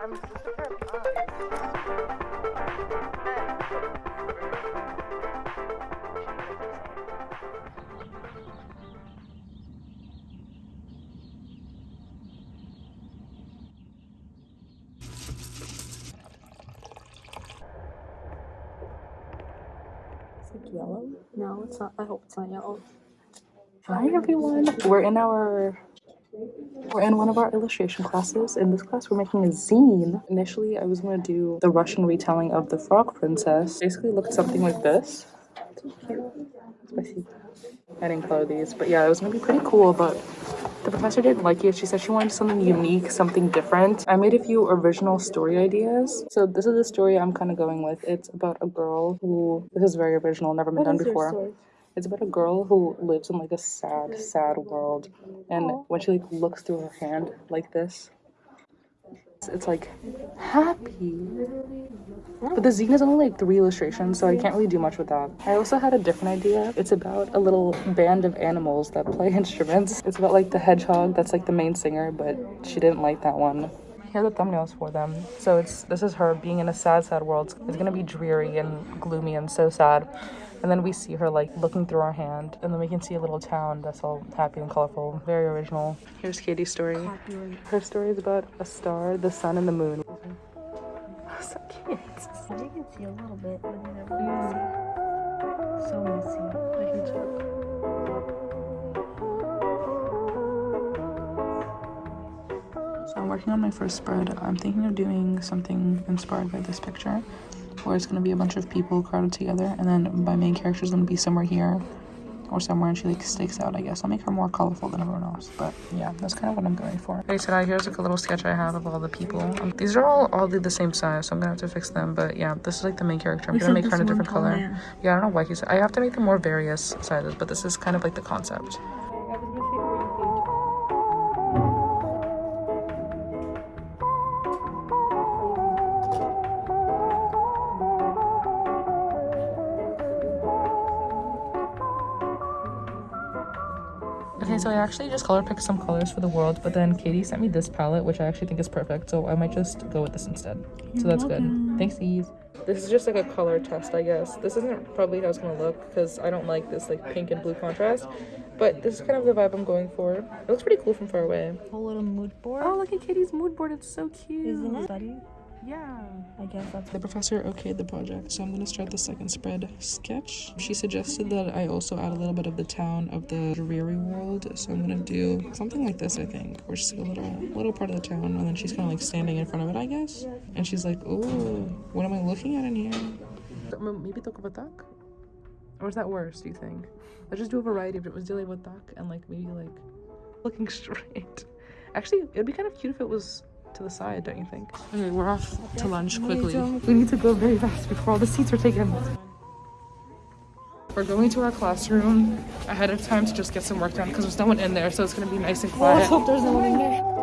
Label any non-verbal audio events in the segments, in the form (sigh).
I'm just a pair of. It's like yellow. No, it's not. I hope it's not yellow. Hi everyone. We're in our we're in one of our illustration classes. In this class, we're making a zine. Initially, I was gonna do the Russian retelling of the Frog Princess. Basically, looked something like this. Spicy. I didn't color these, but yeah, it was gonna be pretty cool. But the professor didn't like it. She said she wanted something unique, something different. I made a few original story ideas. So this is the story I'm kind of going with. It's about a girl who. This is very original, never been done before. It's about a girl who lives in like a sad, sad world, and when she like looks through her hand like this, it's, it's like happy. But the zine is only like three illustrations, so I can't really do much with that. I also had a different idea. It's about a little band of animals that play (laughs) instruments. It's about like the hedgehog that's like the main singer, but she didn't like that one. Here are the thumbnails for them. So it's this is her being in a sad, sad world. It's gonna be dreary and gloomy and so sad. And then we see her like looking through our hand, and then we can see a little town that's all happy and colorful, very original. Here's Katie's story. Her story is about a star, the sun, and the moon. Oh, so cute. You can see a little bit, but you never can see. So messy. So I'm working on my first spread. I'm thinking of doing something inspired by this picture, where it's gonna be a bunch of people crowded together, and then my main character is gonna be somewhere here or somewhere, and she like sticks out. I guess I'll make her more colorful than everyone else. But yeah, that's kind of what I'm going for. Okay, so now here's like a little sketch I have of all the people. Um, these are all oddly the same size, so I'm gonna have to fix them. But yeah, this is like the main character. I'm We gonna make her in a different color. plan. Yeah, I don't know why he's. I have to make them more various sizes, but this is kind of like the concept. Okay, so I actually just color picked some colors for the world, but then Katie sent me this palette, which I actually think is perfect. So I might just go with this instead. so that's good. Thanks, Eve. This is just like a color test, I guess. This isn't probably how it's gonna look because I don't like this like pink and blue contrast. But this is kind of the vibe I'm going for. It looks pretty cool from far away. Whole little mood board. Oh, look at Katie's mood board. It's so cute. Isn't it? Study? Yeah. I guess that's The professor okayed the project, so I'm gonna start the second spread sketch. She suggested that I also add a little bit of the town of the dreary world, so I'm gonna do something like this, I think, where just like a little little part of the town, and then she's kind of like standing in front of it, I guess. And she's like, "Ooh, what am I looking at in here?" Maybe Tokovatak? Or is that worse? Do you think? Let's just do a variety of it. Was dealing with and like maybe like looking (laughs) straight. Actually, it'd be kind of cute if it was to the side, don't you think? Okay, we're off to lunch quickly. We need to go very fast before all the seats are taken. We're going to our classroom ahead of time to just get some work done because there's no one in there, so it's gonna be nice and quiet. I hope there's no one in there.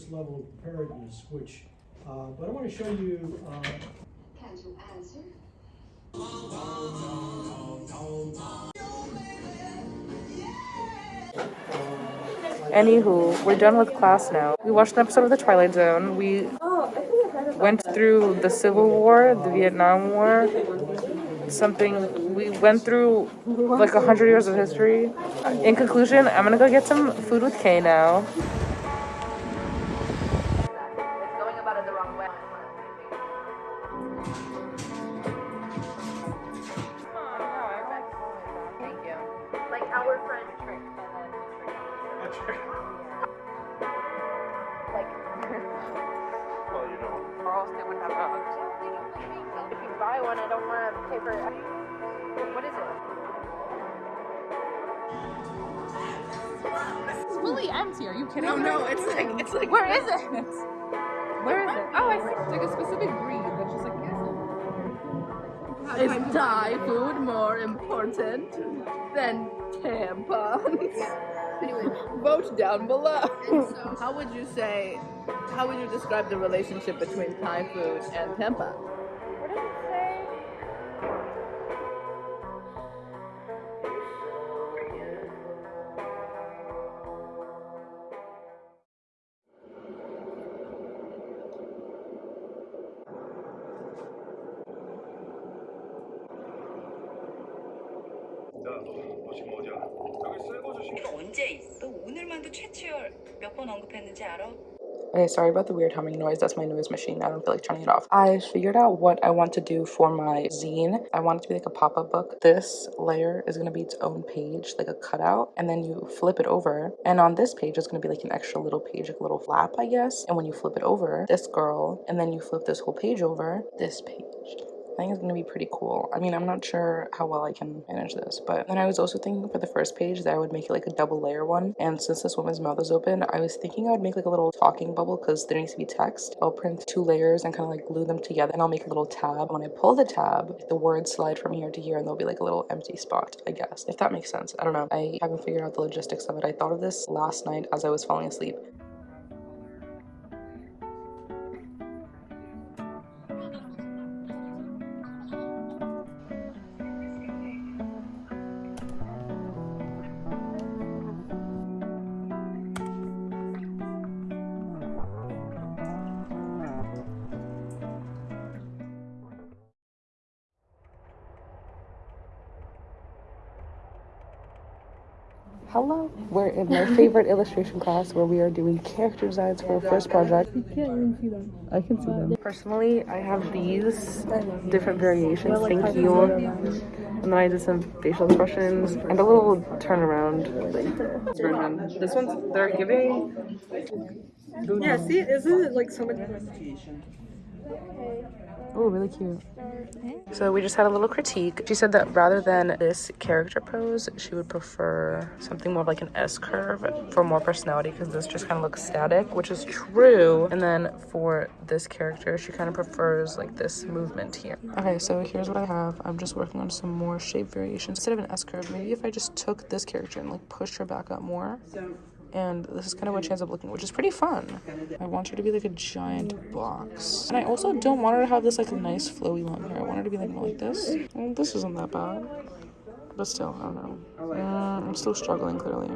This level of preparedness, which, uh, but I want to show you, uh, Can you answer? Anywho, we're done with class now. We watched an episode of The Twilight Zone. We went through the Civil War, the Vietnam War, something. We went through like a hundred years of history. In conclusion, I'm gonna go get some food with Kay now. one. I don't want to. What is it? It's really empty. Are you kidding? No, me? no. It's like it's like. Where is it? Where is it? Oh, I see. It's like a specific breed that's just like. Is Thai food more important than tampons? anyway, vote down below. How would you say? How would you describe the relationship between Thai food and tampons? 오늘만도 최치열 몇 번 언급했는지 알아? Okay, sorry about the weird humming noise. That's my noise machine. I don't feel like turning it off. I figured out what I want to do for my zine. I want it to be like a pop up book. This layer is going to be its own page, like a cutout, and then you flip it over. And on this page, it's going to be like an extra little page, like a little flap, I guess. And when you flip it over, this girl, and then you flip this whole page over, this page. Think it's gonna be pretty cool. I mean, I'm not sure how well I can manage this, but then I was also thinking for the first page that I would make it like a double layer one. And since this woman's mouth is open, I was thinking I would make like a little talking bubble because there needs to be text. I'll print two layers and kind of like glue them together, and I'll make a little tab. When I pull the tab, the words slide from here to here, and there'll be like a little empty spot. I guess if that makes sense. I don't know. I haven't figured out the logistics of it. I thought of this last night as I was falling asleep. Hello. We're in my favorite illustration class where we are doing character designs for our first project. You can't even see them. I can see them. Personally, I have these different variations. Thank you. And then I did some facial expressions and a little turnaround version. This one's they're giving. Yeah, see, isn't it like so much? Oh, really cute. So we just had a little critique. She said that rather than this character pose, she would prefer something more like an S curve for more personality because this just kind of looks static, which is true. And then for this character, she kind of prefers like this movement here. Okay, so here's what I have. I'm just working on some more shape variations. Instead of an S curve, maybe if I just took this character and like pushed her back up more. And this is kind of what she ends up looking, which is pretty fun. I want her to be like a giant box. And I also don't want her to have this like a nice flowy long hair. I want her to be like more like this. Well, this isn't that bad. But still, I don't know. Mm, I'm still struggling clearly.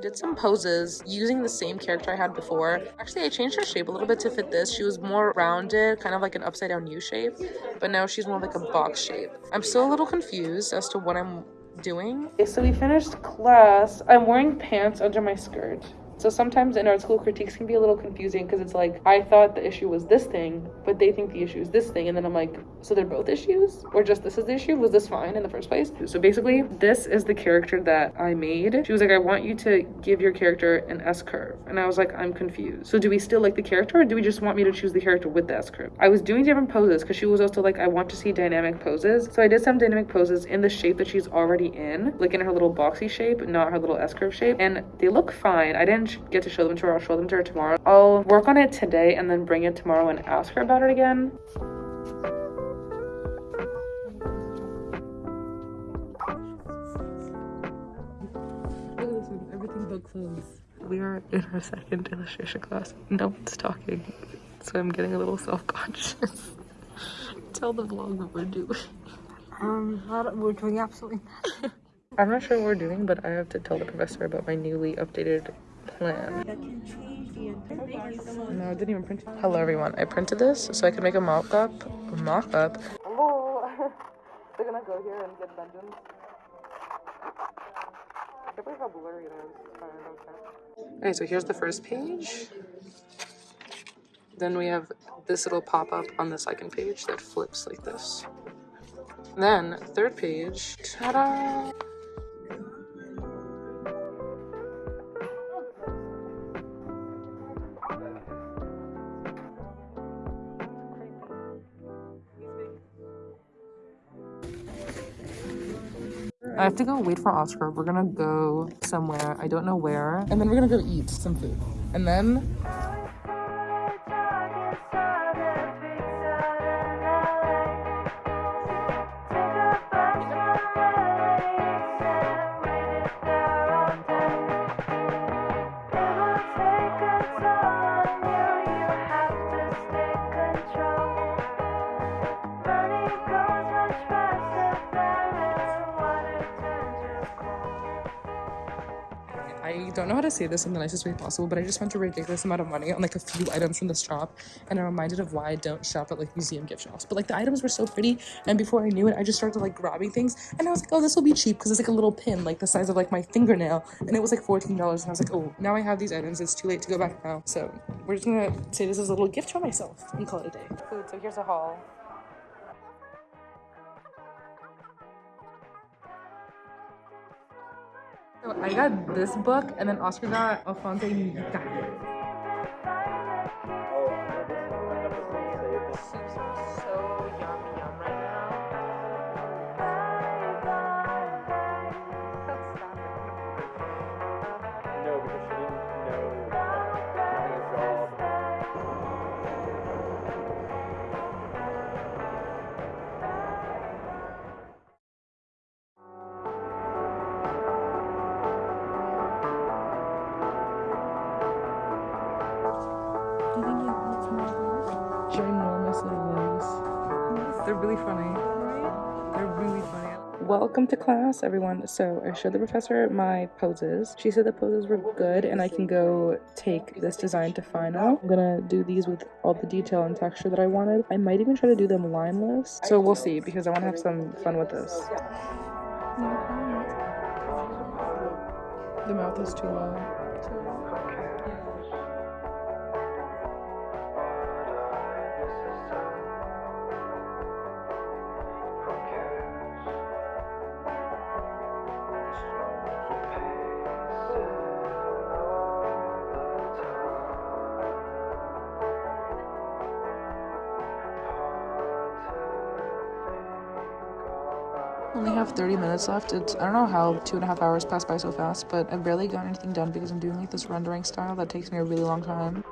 Did some poses using the same character I had before. Actually, I changed her shape a little bit to fit this. She was more rounded, kind of like an upside down U shape, but now she's more like a box shape. I'm still a little confused as to what I'm doing. Okay, so we finished class. I'm wearing pants under my skirt. So sometimes in art school critiques can be a little confusing because it's like I thought the issue was this thing, but they think the issue is this thing, and then I'm like, so they're both issues, or just this is the issue? Was this fine in the first place? So basically, this is the character that I made. She was like, I want you to give your character an S curve, and I was like, I'm confused. So do we still like the character, or do we just want me to choose the character with the S curve? I was doing different poses because she was also like, I want to see dynamic poses. So I did some dynamic poses in the shape that she's already in, like in her little boxy shape, not her little S curve shape, and they look fine. I didn't get to show them to her. I'll show them to her tomorrow. I'll work on it today and then bring it tomorrow and ask her about it again. Look at this one. Everything but clothes. We are in our second illustration class. No one's talking, so I'm getting a little self-conscious. (laughs) Tell the vlog what we're doing. Um, we're doing absolutely. nothing. (laughs) I'm not sure what we're doing, but I have to tell the professor about my newly updated plan. No, I didn't even print it. Hello, everyone. I printed this so I could make a mock-up. Mock-up. Hello. They're (laughs) gonna go here and get vengeance. I can't believe how blurry it is. Sorry, I don't care. Okay, so here's the first page. Then we have this little pop-up on the second page that flips like this. Then, third page. Ta-da! I have to go wait for Oscar. We're gonna go somewhere. I don't know where. And then we're gonna go eat some food. And then I don't know how to say this in the nicest way possible, but I just spent a ridiculous amount of money on like a few items from this shop, and I'm reminded of why I don't shop at like museum gift shops. But like the items were so pretty, and before I knew it, I just started like grabbing things, and I was like, oh, this will be cheap because it's like a little pin, like the size of like my fingernail, and it was like fourteen dollars, and I was like, oh, now I have these items. It's too late to go back now, so we're just gonna say this is a little gift for myself and call it a day. Food. So here's a haul. So I got this book, and then Oscar got Alphonse Mucha. Welcome to class, everyone. So I showed the professor my poses. She said the poses were good and I can go take this design to final. I'm gonna do these with all the detail and texture that I wanted. I might even try to do them lineless. So we'll see because I want to have some fun with this. The mouth is too low. Have 30 minutes left. It's I don't know how two and a half hours pass by so fast, but I've barely gotten anything done because I'm doing like this rendering style that takes me a really long time.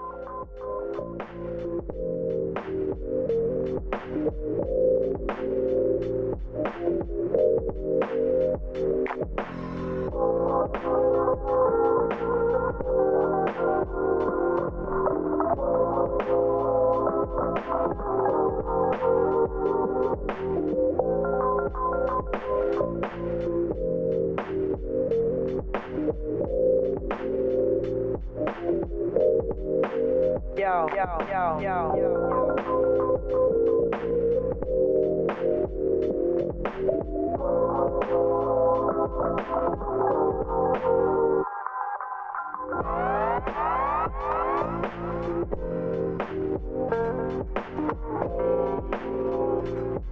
Yo, yo, yo, yo, yo.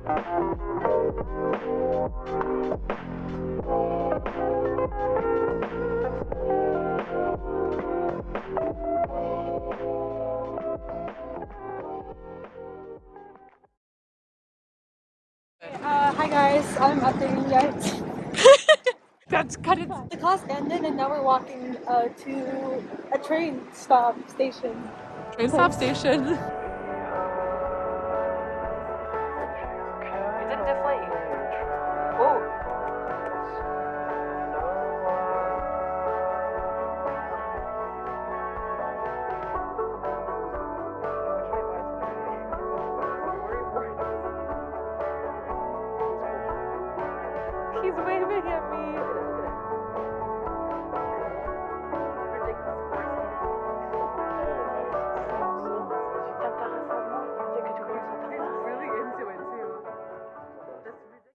Uh, (laughs) That's cut it. The class ended and now we're walking uh, to a train stop station. Train stop station. (laughs)